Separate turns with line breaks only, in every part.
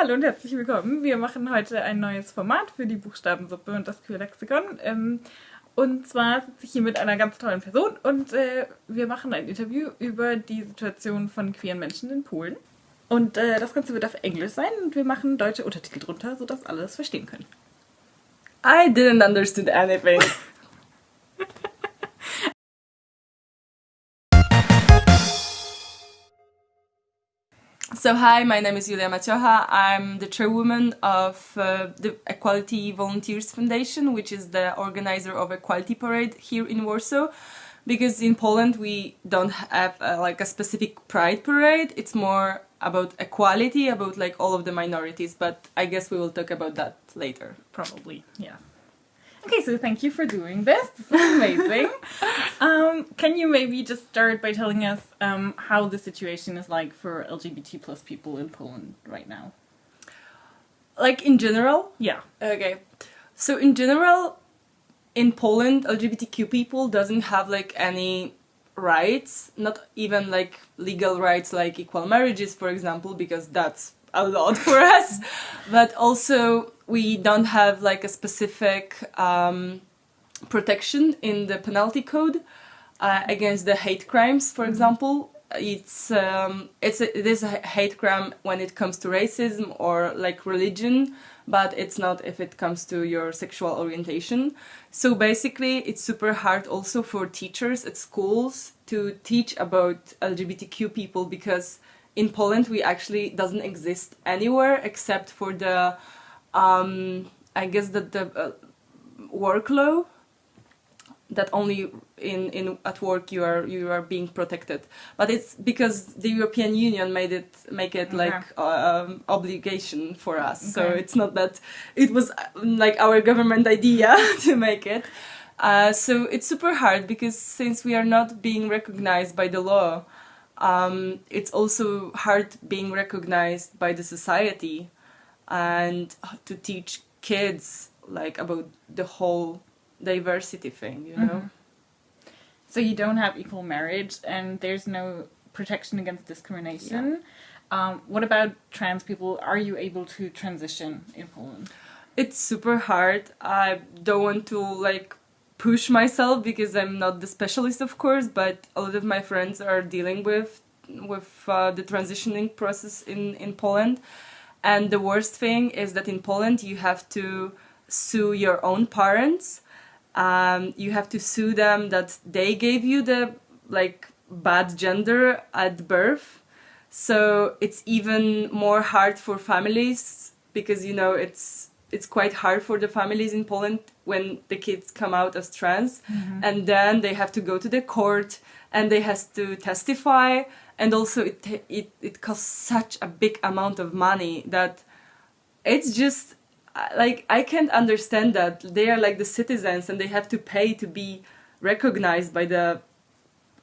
Hallo und herzlich willkommen. Wir machen heute ein neues Format für die Buchstabensuppe und das Queerlexikon. Ähm, und zwar sitze ich hier mit einer ganz tollen Person und äh, wir machen ein Interview über die Situation von queeren Menschen in Polen. Und äh, das Ganze wird auf Englisch sein und wir machen deutsche Untertitel drunter, sodass alle es verstehen können.
I didn't understand anything. So hi, my name is Julia Maciocha. I'm the chairwoman of uh, the Equality Volunteers Foundation, which is the organizer of Equality Parade here in Warsaw. Because in Poland we don't have uh, like a specific pride parade. It's more about equality, about like all of the minorities. But I guess we will talk about that later.
Probably, yeah. Okay, so thank you for doing this. This is amazing. um, can you maybe just start by telling us um, how the situation is like for LGBT plus people in Poland right now?
Like in general?
Yeah.
Okay. So in general, in Poland, LGBTQ people doesn't have like any rights, not even like legal rights like equal marriages, for example, because that's a lot for us. But also we don't have like a specific um, protection in the penalty code uh, against the hate crimes, for example. It's um, it's a, it is a hate crime when it comes to racism or like religion, but it's not if it comes to your sexual orientation. So basically, it's super hard also for teachers at schools to teach about LGBTQ people because in Poland we actually doesn't exist anywhere except for the um, I guess that the uh, work law that only in, in at work you are you are being protected. But it's because the European Union made it make it like uh, um, obligation for us. Okay. so it's not that it was like our government idea to make it. Uh, so it's super hard because since we are not being recognized by the law um, it's also hard being recognized by the society and to teach kids like about the whole diversity thing you know? Mm -hmm.
so you don't have equal marriage and there's no protection against discrimination. Yeah. um, what about trans people? Are you able to transition in poland?
It's super hard. I don't want to like push myself because i'm not the specialist of course but a lot of my friends are dealing with with uh, the transitioning process in in poland and the worst thing is that in Poland you have to sue your own parents. Um, you have to sue them that they gave you the like bad gender at birth. So it's even more hard for families because you know it's it's quite hard for the families in Poland when the kids come out as trans mm -hmm. and then they have to go to the court and they has to testify and also it, it, it costs such a big amount of money that it's just like I can't understand that they are like the citizens and they have to pay to be recognized by the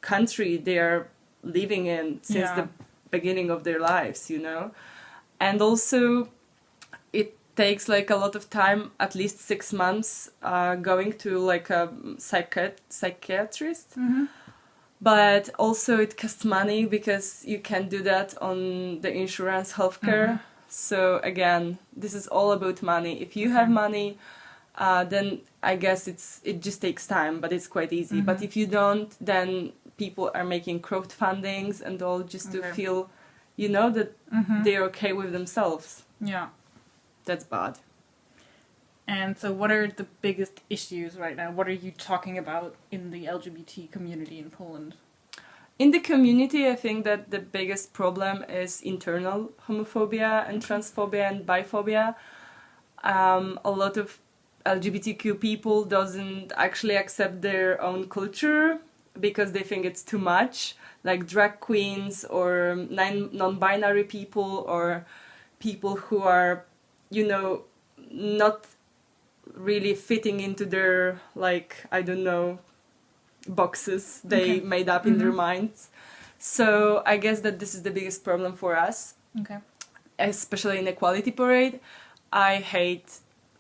country they are living in since yeah. the beginning of their lives you know and also takes like a lot of time at least six months uh, going to like a psychiat psychiatrist mm -hmm but also it costs money because you can't do that on the insurance healthcare. Mm -hmm. So again, this is all about money. If you have money, uh, then I guess it's it just takes time, but it's quite easy. Mm -hmm. But if you don't, then people are making crowdfundings and all just okay. to feel, you know, that mm -hmm. they're okay with themselves.
Yeah,
that's bad.
And so what are the biggest issues right now? What are you talking about in the LGBT community in Poland?
In the community, I think that the biggest problem is internal homophobia and transphobia and biphobia. Um, a lot of LGBTQ people doesn't actually accept their own culture because they think it's too much, like drag queens or non-binary people or people who are, you know, not really fitting into their like I don't know boxes they okay. made up in mm -hmm. their mm-hmm. minds. So I guess that this is the biggest problem for us.
Okay.
Especially in Equality Parade. I hate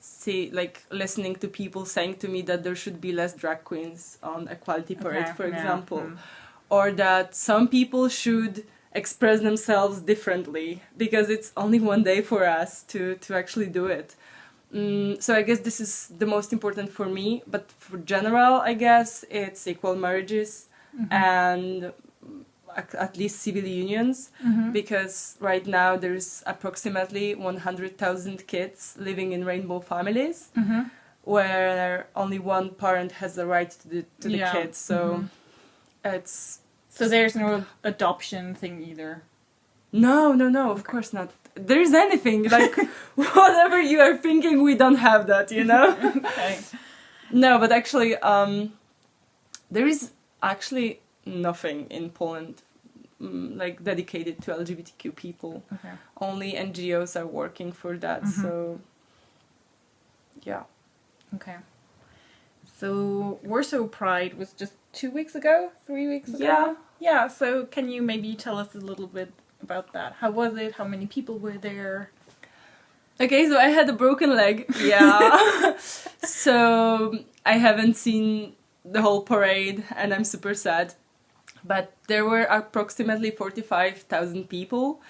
see like listening to people saying to me that there should be less drag queens on Equality Parade, okay. for yeah. example. Mm. Or that some people should express themselves differently because it's only one day for us to to actually do it. Mm, so I guess this is the most important for me. But for general, I guess it's equal marriages and at least civil unions
Mhm.
because right now there's approximately 100,000 kids living in rainbow families
Mhm.
where only one parent has the right to the, to the
Yeah.
kids. So
Mhm.
it's
So there's no adoption thing either.
no, no, no. Of course not. There's anything like whatever you are thinking, we don't have that. You know.
Okay.
no, but actually, um, there is actually nothing in Poland mm, like dedicated to LGBTQ people.
Okay.
Only NGOs are working for that.
Mhm.
So yeah.
Okay. So Warsaw Pride was just two weeks ago, three weeks ago.
Yeah.
Yeah. So can you maybe tell us a little bit about that? How was it? How many people were there?
Okay, so I had a broken leg. Yeah. so I haven't seen the whole parade and I'm super sad. But there were approximately 45,000 people.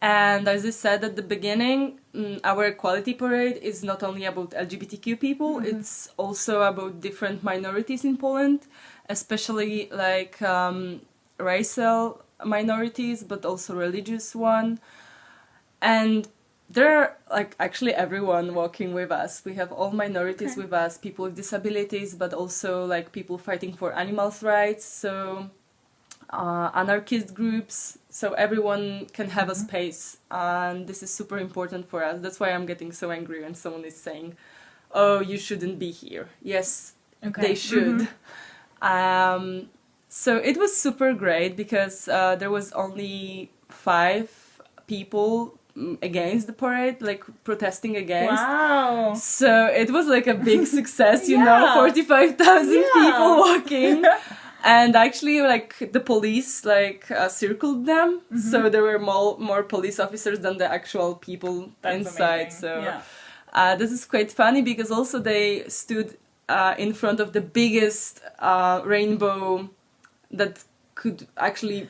And as I said at the beginning, mm, our equality parade is not only about LGBTQ people,
Mhm.
it's also about different minorities in Poland, especially like um, racial minorities, but also religious one. And there are like actually everyone walking with us. We have all minorities
Okay.
with us, people with disabilities, but also like people fighting for animals' rights. So uh, anarchist groups, so everyone can have a
Mhm.
space, and this is super important for us. That's why I'm getting so angry when someone is saying, "Oh, you shouldn't be here." Yes,
Okay.
they should.
Mhm.
Um, so it was super great because uh, there was only five people mm, against the parade, like protesting against.
Wow.
So it was like a big success, you
Yeah.
know, 45,000
Yeah.
people walking. and actually like the police like uh, circled them
Mhm.
so there were more more police officers than the actual people
That's
inside
amazing.
so
yeah.
uh, this is quite funny because also they stood uh, in front of the biggest uh, rainbow that could actually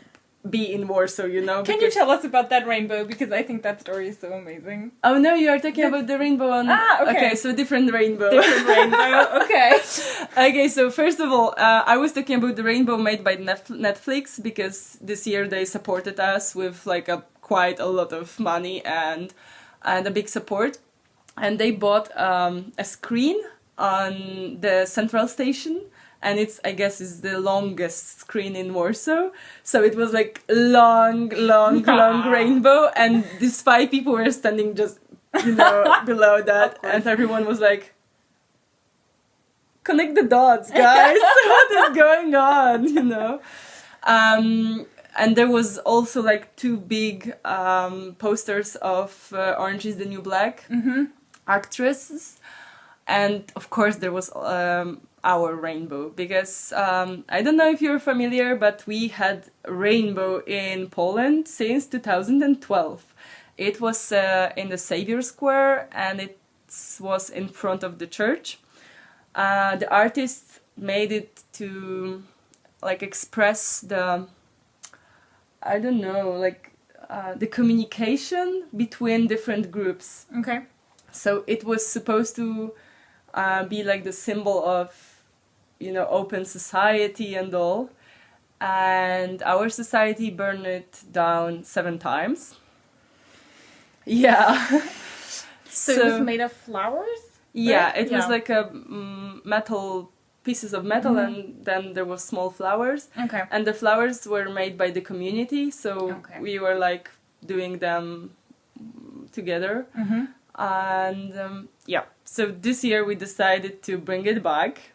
be in Warsaw, you know.
Can you tell us about that rainbow? Because I think that story is so amazing.
Oh no, you are talking
That's-
about the rainbow on.
Ah, okay.
so different rainbow.
Different rainbow. Okay.
okay, so first of all, uh, I was talking about the rainbow made by Netflix because this year they supported us with like a quite a lot of money and and a big support, and they bought um, a screen on the central station. And it's, I guess, is the longest screen in Warsaw. So it was like long, long, long rainbow, and these five people were standing just, you know, below that, and everyone was like, connect the dots, guys. what is going on? You know. Um, and there was also like two big um, posters of uh, Orange is the New Black
mm-hmm.
actresses, and of course there was um, our rainbow because um, I don't know if you're familiar, but we had rainbow in Poland since 2012. It was uh, in the Savior Square and it was in front of the church. Uh, the artist made it to like express the I don't know like uh, the communication between different groups.
Okay.
So it was supposed to uh, be like the symbol of, you know, open society and all. And our society burned it down seven times. Yeah.
So, it was made of flowers.
yeah,
right?
it was like a mm, metal pieces of metal,
Mhm.
and then there was small flowers,
Okay.
and the flowers were made by the community. So
Okay.
we were like doing them mm, together. And um, yeah so this year we decided to bring it back.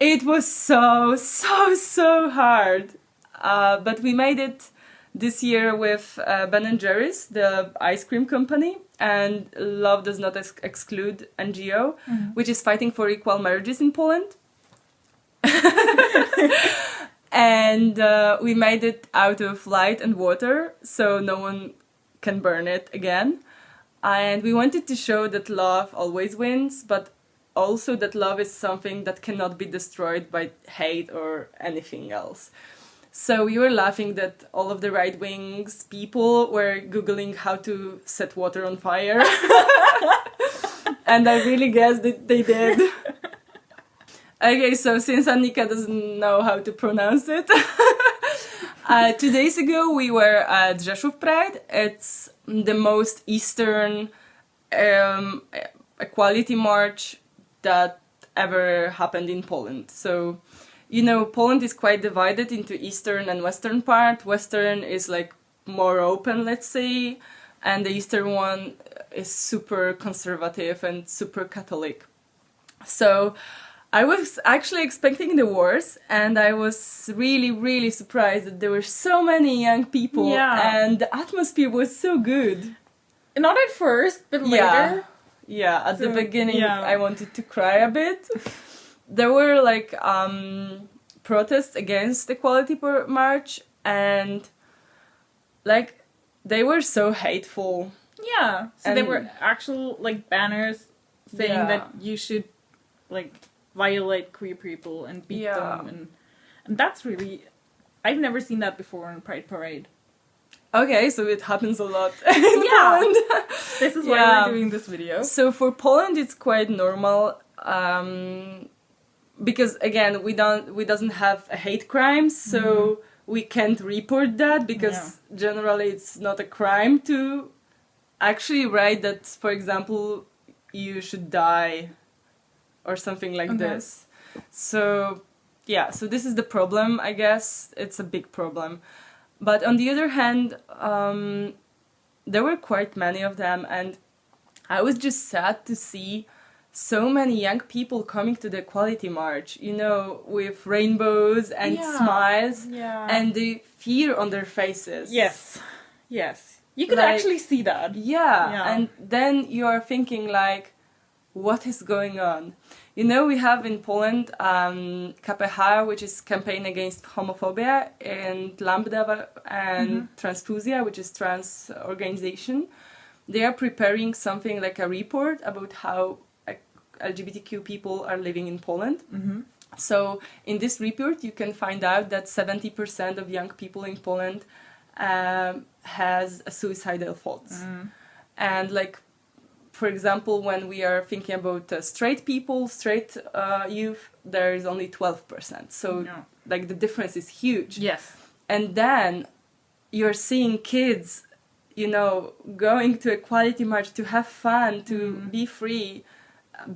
It was so so so hard uh, but we made it this year with uh, ben and jerry's the ice cream company and love does not ex- exclude ngo
Mhm.
which is fighting for equal marriages in poland. And uh, we made it out of light and water so no one can burn it again and we wanted to show that love always wins but also that love is something that cannot be destroyed by hate or anything else So we were laughing that all of the right wings people were googling how to set water on fire, and I really guess that they did. Okay, so since Annika doesn't know how to pronounce it, uh, two days ago we were at Rzeszów Pride. It's the most eastern um, equality march that ever happened in Poland. So, you know, Poland is quite divided into eastern and western part. Western is like more open, let's say, and the eastern one is super conservative and super Catholic. So, I was actually expecting the worst, and I was really, really surprised that there were so many young people,
Yeah.
and the atmosphere was so good.
Not at first, but later.
Yeah, yeah. At the beginning,
yeah.
I wanted to cry a bit. there were like um, protests against the equality march, and like they were so hateful.
Yeah. So there
And-
were actual like banners saying that you should like violate queer people and beat
Yeah.
them and and that's really I've never seen that before in Pride Parade.
Okay, so it happens a lot in
Yeah.
Poland.
This is why
Yeah.
we're doing this video.
So for Poland, it's quite normal um, because again, we don't we doesn't have a hate crime, so we can't report that because generally it's not a crime to actually write that, for example, you should die or something like
Okay.
this. So yeah, so this is the problem. I guess it's a big problem. But on the other hand, um, there were quite many of them, and I was just sad to see so many young people coming to the Equality March, you know, with rainbows and
Yeah.
smiles
yeah.
and the fear on their faces.
yes. Yes. You could
Like-
actually see that.
Yeah,
Yeah.
and then you are thinking like, what is going on? You know, we have in Poland um, KPH, which is campaign against homophobia, and Lambda and Trans-Fuzja, which is trans organization. They are preparing something like a report about how LGBTQ people are living in Poland.
Mm-hmm.
So in this report, you can find out that 70% of young people in Poland um, has a suicidal thoughts.
Mm.
And like, for example, when we are thinking about uh, straight people, straight uh, youth, there is only 12%. So
Yeah.
like the difference is huge.
Yes.
And then you're seeing kids, you know, going to equality march to have fun, to
Mm.
be free,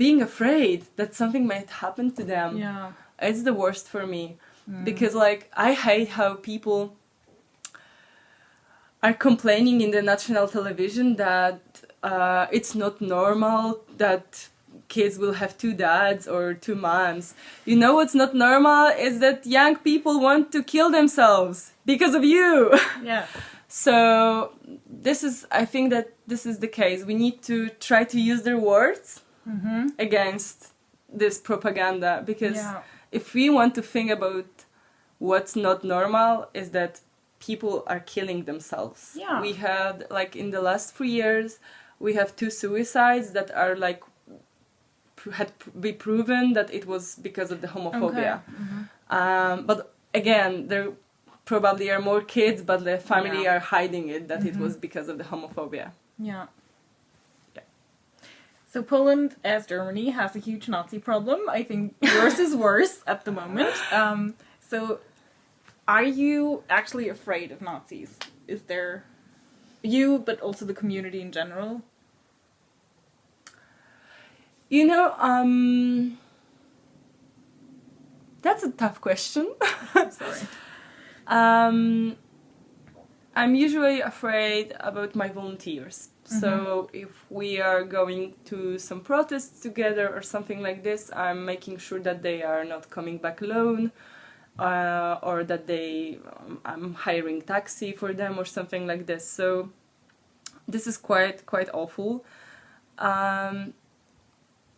being afraid that something might happen to them
Yeah.
it's the worst for me
Mm.
because like i hate how people are complaining in the national television that uh, it's not normal that kids will have two dads or two moms you know what's not normal is that young people want to kill themselves because of you
Yeah.
so this is i think that this is the case we need to try to use their words
Mm-hmm.
against this propaganda because
Yeah.
if we want to think about what's not normal is that people are killing themselves
Yeah.
we had like in the last three years we have two suicides that are like had be proven that it was because of the homophobia
Okay. Mhm.
um, but again there probably are more kids but the family
Yeah.
are hiding it that it
Mhm.
was because of the homophobia
Yeah.
Yeah.
So Poland, as Germany, has a huge Nazi problem. I think yours is worse at the moment. Um, so, are you actually afraid of Nazis? Is there you, but also the community in general?
You know, um, that's a tough question.
Sorry.
um, I'm usually afraid about my volunteers. So if we are going to some protests together or something like this, I'm making sure that they are not coming back alone, uh, or that they um, I'm hiring taxi for them or something like this. So this is quite quite awful. Um,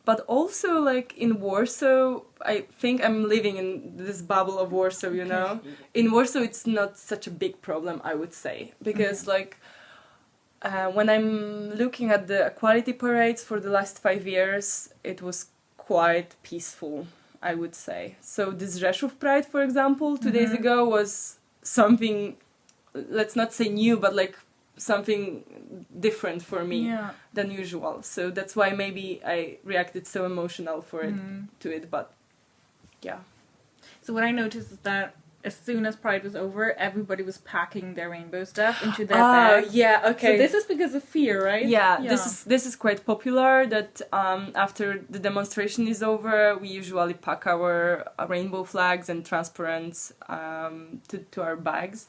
but also like in Warsaw, I think I'm living in this bubble of Warsaw, you know. In Warsaw, it's not such a big problem, I would say, because like uh, when I'm looking at the equality parades for the last five years, it was quite peaceful, I would say. So this Rzeszów Pride, for example, 2 days
Mhm.
ago was something let's not say new but like something different for me
Yeah.
than usual so that's why maybe i reacted so emotional for it
Mm.
to it but yeah
So what I noticed is that as soon as Pride was over, everybody was packing their rainbow stuff into their
Ah,
bags.
yeah okay
So this is because of fear, right?
yeah, this is this is quite popular that um, after the demonstration is over we usually pack our uh, rainbow flags and transparents um, to, to our bags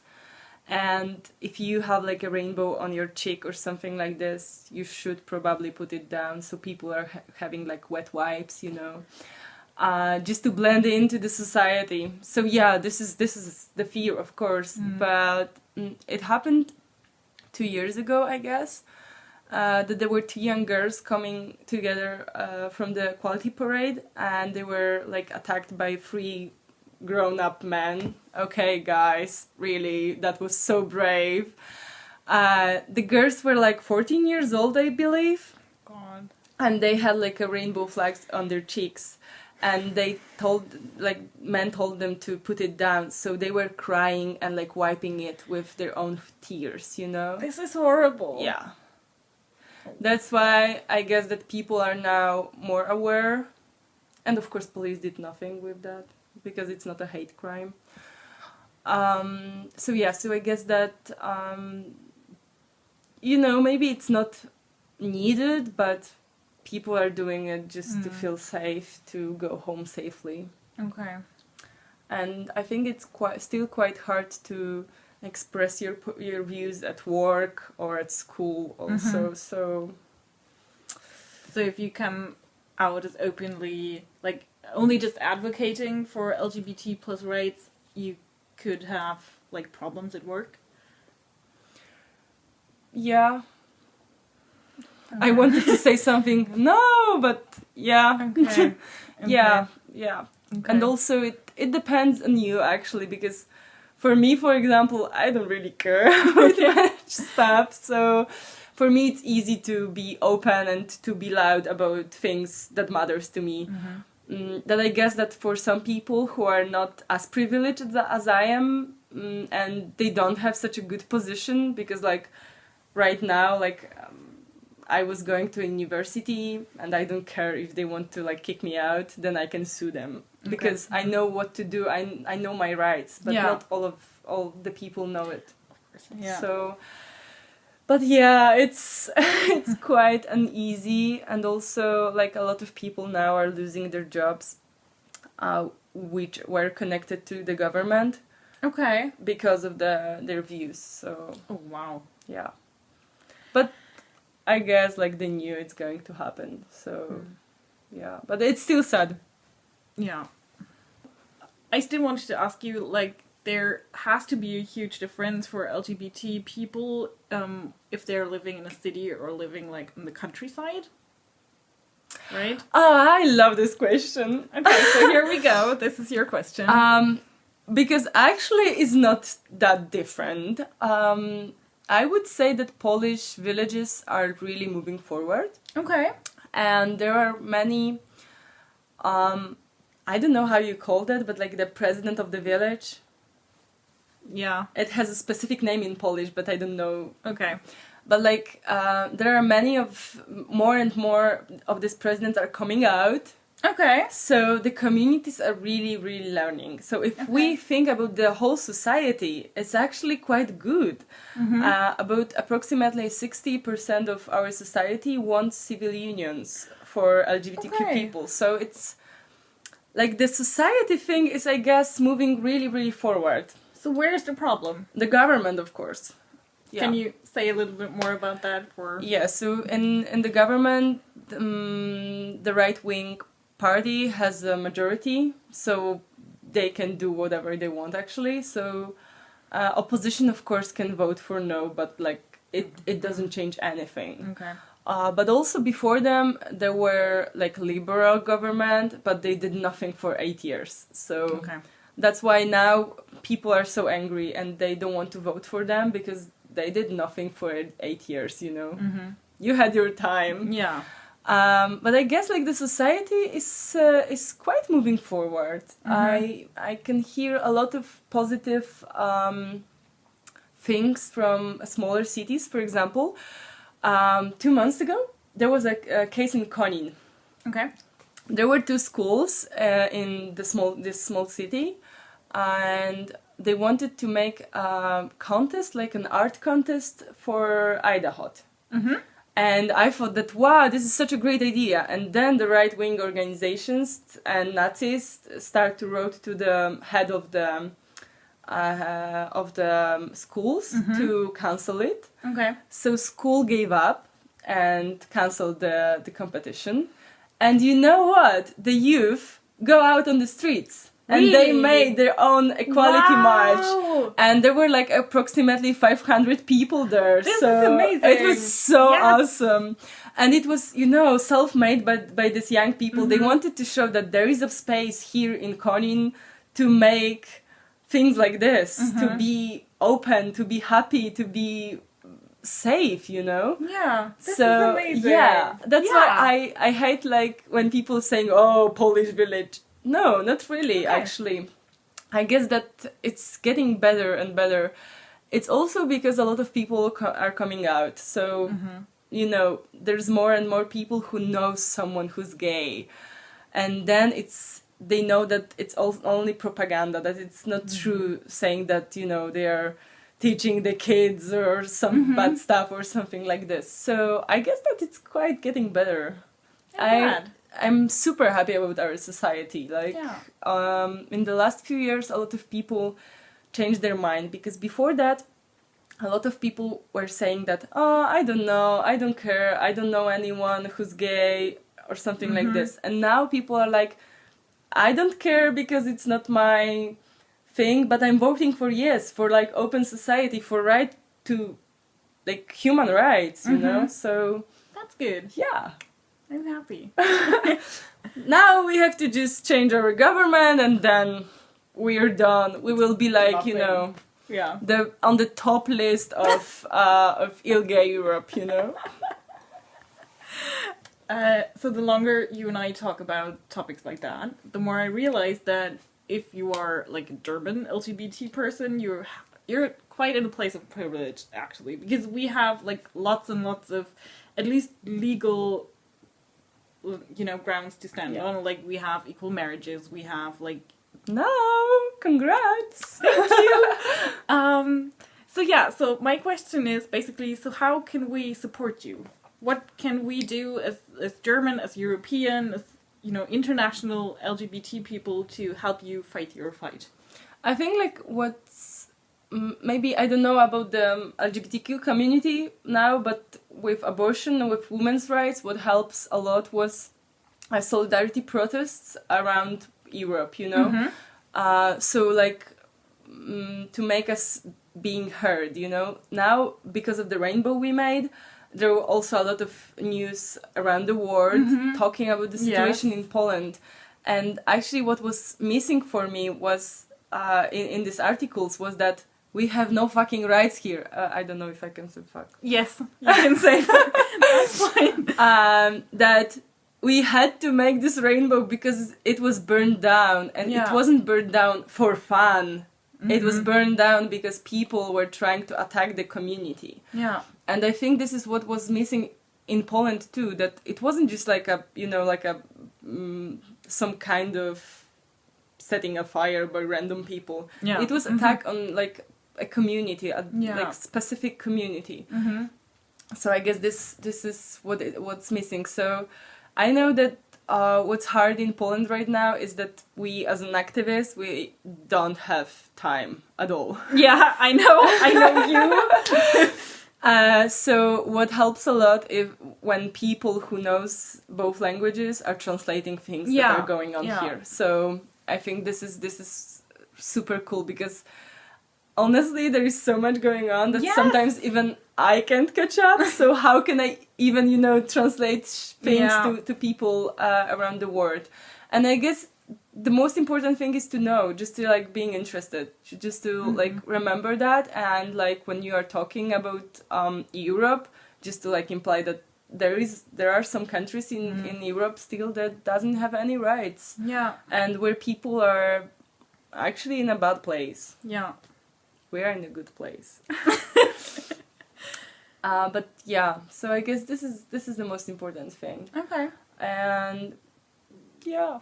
and if you have like a rainbow on your cheek or something like this you should probably put it down so people are ha- having like wet wipes you know uh, just to blend into the society. So yeah this is this is the fear of course
Mm.
but mm, it happened two years ago i guess uh, that there were two young girls coming together uh, from the quality parade and they were like attacked by three grown-up men. Okay guys really that was so brave. Uh, the girls were like 14 years old i believe.
God.
and they had like a rainbow flags on their cheeks and they told like men told them to put it down so they were crying and like wiping it with their own tears you know
This is horrible.
yeah. That's why I guess that people are now more aware. And of course, police did nothing with that because it's not a hate crime. Um, so, yeah, so I guess that, um, you know, maybe it's not needed, but people are doing it just to
Mm.
feel safe, to go home safely
Okay.
and I think it's quite still quite hard to express your your views at work or at school also. So
So if you come out as openly, like only just advocating for LGBT plus rights, you could have like problems at work.
yeah, I wanted to say something no, but yeah,
Okay.
yeah, yeah,
Okay.
and also it it depends on you actually because. For me, for example, I don't really care about much stuff, so for me it's easy to be open and to be loud about things that matters to me.
Mhm.
mm, that I guess that for some people who are not as privileged as, as I am mm, and they don't have such a good position because like right now like um, I was going to university and I don't care if they want to like kick me out then I can sue them because I know what to do I, I know my rights but
Yeah.
not all of all the people know it
Yeah.
so, but yeah, it's it's quite uneasy, and also like a lot of people now are losing their jobs, uh, which were connected to the government
okay.
because of the their views. So
Oh wow.
yeah, but I guess like they knew it's going to happen. So
Hmm.
yeah, but it's still sad.
Yeah. I still wanted to ask you, like, there has to be a huge difference for LGBT people um, if they're living in a city or living, like, in the countryside. Right?
Oh, I love this question.
Okay, so here we go. This is your question.
Um, because actually it's not that different. Um, I would say that Polish villages are really moving forward,
okay.
and there are many. Um, I don't know how you call that, but like the president of the village.
Yeah.
It has a specific name in Polish, but I don't know.
Okay.
But like uh, there are many of more and more of these presidents are coming out.
Okay.
So the communities are really, really learning. So if we think about the whole society, it's actually quite good.
Mm-hmm.
Uh, about approximately 60% of our society wants civil unions for LGBTQ
Okay.
people. So it's like the society thing is, I guess, moving really, really forward.
So where's the problem?
The government, of course. Yeah.
Can you say a little bit more about that for
Yeah, so in, in the government, um, the right wing party has a majority, so they can do whatever they want actually. So uh, opposition, of course, can vote for no, but like it, it doesn't change anything.
Okay.
Uh, but also before them, there were like liberal government, but they did nothing for eight years. So
Okay.
that's why now people are so angry and they don't want to vote for them because they did nothing for eight years. You know
Mm-hmm.
you had your time.
Yeah.
Um, but I guess like the society is uh, is quite moving forward. I I can hear a lot of positive um, things from smaller cities. For example, um, two months ago there was a, a case in Konin.
Okay.
There were two schools uh, in the small this small city, and they wanted to make a contest, like an art contest for IDAHO.
Mm-hmm.
And I thought that wow, this is such a great idea. And then the right wing organizations and Nazis start to write to the head of the um, uh, of the um, schools mm-hmm. to cancel it.
Okay.
So school gave up and canceled the, the competition. And you know what? The youth go out on the streets. And they made their own equality march. And there were like approximately 500 people there.
This is amazing.
It was so
Yes.
awesome. And it was, you know, self made by, by these young people. They
Mm-hmm.
wanted to show that there is a space here in Konin to make things like this,
Mm-hmm.
to be open, to be happy, to be safe, you know?
Yeah. This
so
is amazing.
yeah, that's
Yeah.
why I I hate like when people saying oh Polish village. No, not really.
Okay.
Actually, I guess that it's getting better and better. It's also because a lot of people co- are coming out. So
Mm-hmm.
you know, there's more and more people who know someone who's gay, and then it's they know that it's all, only propaganda. That it's not
Mm-hmm.
true saying that you know they are teaching the kids or some
Mm-hmm.
bad stuff or something like this. So I guess that it's quite getting better.
I'm
I
glad.
I'm super happy about our society. Like
Yeah.
um, in the last few years, a lot of people changed their mind because before that, a lot of people were saying that oh I don't know, I don't care, I don't know anyone who's gay or something like this. And now people are like, I don't care because it's not my thing, but I'm voting for yes for like open society for right to like human rights, you know. So
That's good.
yeah.
I'm happy.
now we have to just change our government and then we're done. We will be like, you know,
Yeah.
the on the top list of uh, of ILGA Europe, you know.
Uh, so the longer you and I talk about topics like that, the more I realize that if you are like a German LGBT person, you're you're quite in a place of privilege actually, because we have like lots and lots of at least legal you know grounds to stand
Yeah.
on. Like we have equal marriages, we have like
No, congrats.
Thank you. um, so yeah, so my question is basically, so how can we support you? What can we do as as German, as European, as you know, international LGBT people to help you fight your fight?
I think like what's maybe I don't know about the um, LGBTQ community now, but with abortion and with women's rights, what helps a lot was uh, solidarity protests around Europe. You know, uh, so like mm, to make us being heard. You know, now because of the rainbow we made. There were also a lot of news around the world talking about the situation
Yes.
in Poland. And actually, what was missing for me was uh, in, in these articles was that we have no fucking rights here. Uh, I don't know if I can say fuck.
Yes, you can say that. That's fine.
Um, that we had to make this rainbow because it was burned down, and
Yeah.
it wasn't burned down for fun. It was burned down because people were trying to attack the community.
Yeah.
and i think this is what was missing in poland too that it wasn't just like a you know like a mm, some kind of setting a fire by random people
Yeah.
it was
Mhm.
attack on like a community a
Yeah.
like specific community
Mm-hmm.
so i guess this this is what it, what's missing so i know that uh, what's hard in Poland right now is that we, as an activist, we don't have time at all.
Yeah, I know. I know you.
Uh, so what helps a lot if when people who knows both languages are translating things
Yeah,
that are going on
yeah.
here. So I think this is this is super cool because honestly there is so much going on that
Yes.
sometimes even I can't catch up. so how can I even you know translate things
Yeah.
to to people uh, around the world? And I guess the most important thing is to know just to like being interested just to
Mm-hmm.
like remember that and like when you are talking about um europe just to like imply that there is there are some countries in
Mm.
in Europe still that doesn't have any rights
Yeah.
and where people are actually in a bad place.
Yeah.
We are in a good place. uh, but yeah, so I guess this is this is the most important thing,
Okay.
and yeah,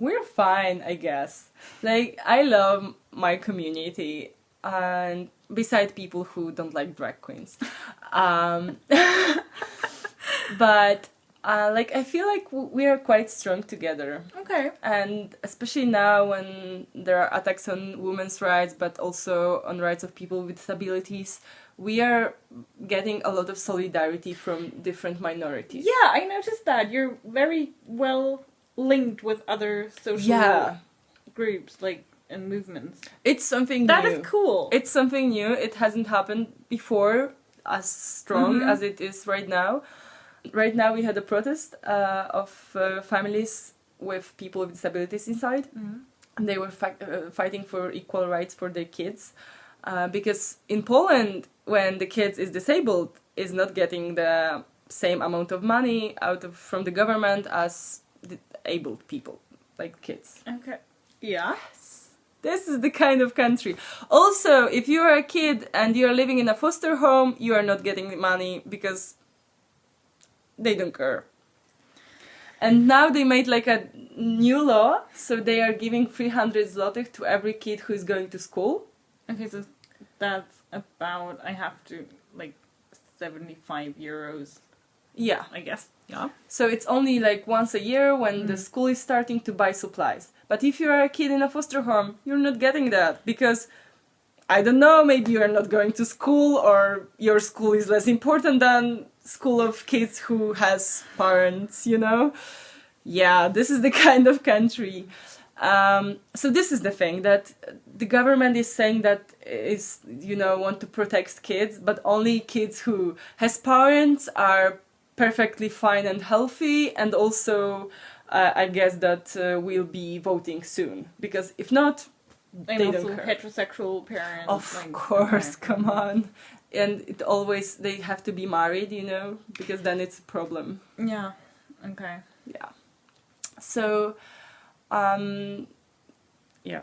we're fine, I guess. Like I love my community, and beside people who don't like drag queens, um, but uh, like I feel like w- we are quite strong together
Okay.
and especially now when there are attacks on women's rights but also on rights of people with disabilities we are getting a lot of solidarity from different minorities
Yeah, I noticed that you're very well linked with other social
yeah
groups, like and movements.
it's something
That
new
is cool.
it's something new it hasn't happened before as strong
Mhm.
as it is right now right now we had a protest uh, of uh, families with people with disabilities inside
Mhm.
and they were uh, fighting for equal rights for their kids uh, because in Poland when the kids is disabled is not getting the same amount of money out of from the government as the able people like kids
Okay. Yeah.
this is the kind of country also if you are a kid and you are living in a foster home you are not getting the money because they don't care and now they made like a new law so they are giving 300 zlotys to every kid who is going to school
Okay, so that's about I have to like seventy-five euros,
yeah
I guess. Yeah.
so it's only like once a year when the
Mm.
school is starting to buy supplies but if you are a kid in a foster home you're not getting that because i don't know maybe you are not going to school or your school is less important than school of kids who has parents you know yeah this is the kind of country um, so this is the thing that the government is saying that is you know want to protect kids but only kids who has parents are perfectly fine and healthy and also uh, i guess that uh, will be voting soon because if not
And
they
also
don't care
heterosexual parents.
of
like,
course
okay.
come on and it always they have to be married you know because then it's a problem
Yeah. Okay.
yeah so um yeah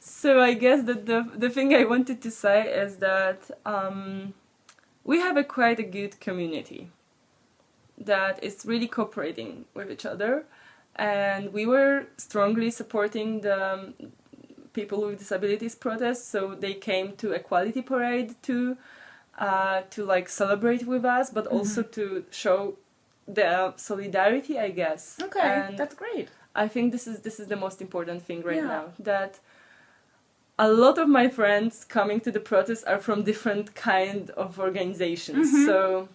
so i guess that the the thing i wanted to say is that um we have a quite a good community that is really cooperating with each other and we were strongly supporting the people with disabilities protests so they came to equality parade too uh, to like celebrate with us but also to show the solidarity i guess
Okay.
and
that's great.
i think this is this is the most important thing right
Yeah.
now that a lot of my friends coming to the protest are from different kind of organizations
Mhm.
so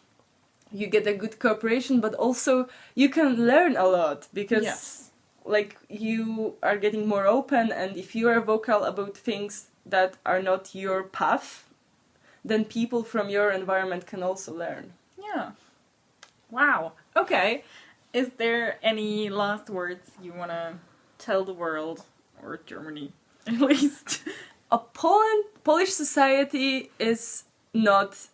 you get a good cooperation but also you can learn a lot because
Yes.
Like you are getting more open and if you are vocal about things that are not your path then people from your environment can also learn
Yeah. Wow. Okay. Is there any last words you want to tell the world or Germany at least?
a Poland Polish society is not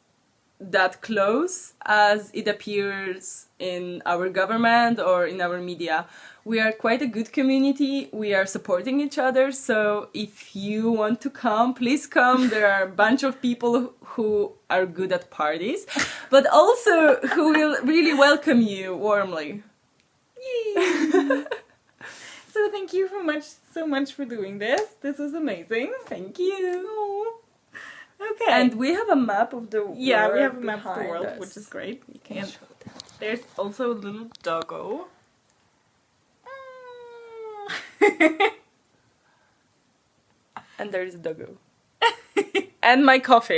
that close as it appears in our government or in our media. We are quite a good community. We are supporting each other. So if you want to come, please come. There are a bunch of people who are good at parties, but also who will really welcome you warmly.
so thank you so much so much for doing this. This was amazing.
Thank you.
Okay.
And we have a map of the world.
yeah, we have a map of the world,
us.
which is great.
You can
And
show that.
there's also a little doggo. Ah.
And there is a doggo. and my coffee.